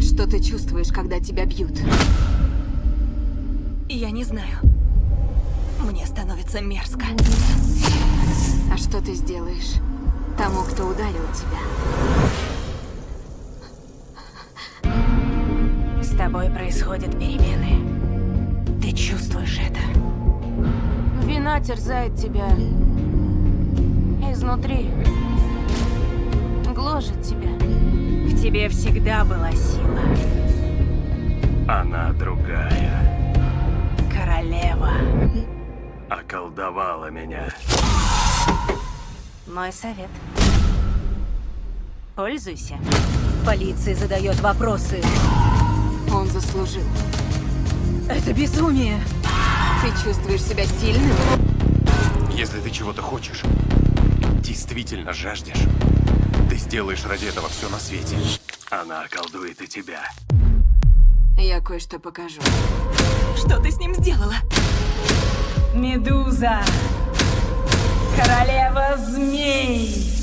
Что ты чувствуешь, когда тебя бьют? Я не знаю. Мне становится мерзко. А что ты сделаешь тому, кто ударил тебя? С тобой происходят перемены. Ты чувствуешь это. Вина терзает тебя изнутри. Гложет тебя. Тебе всегда была сила. Она другая. Королева. Околдовала меня. Мой совет. Пользуйся. Полиция задает вопросы. Он заслужил. Это безумие. Ты чувствуешь себя сильным? Если ты чего-то хочешь, действительно жаждешь, ты сделаешь ради этого все на свете. Она околдует и тебя. Я кое-что покажу. Что ты с ним сделала? Медуза. Королева змей.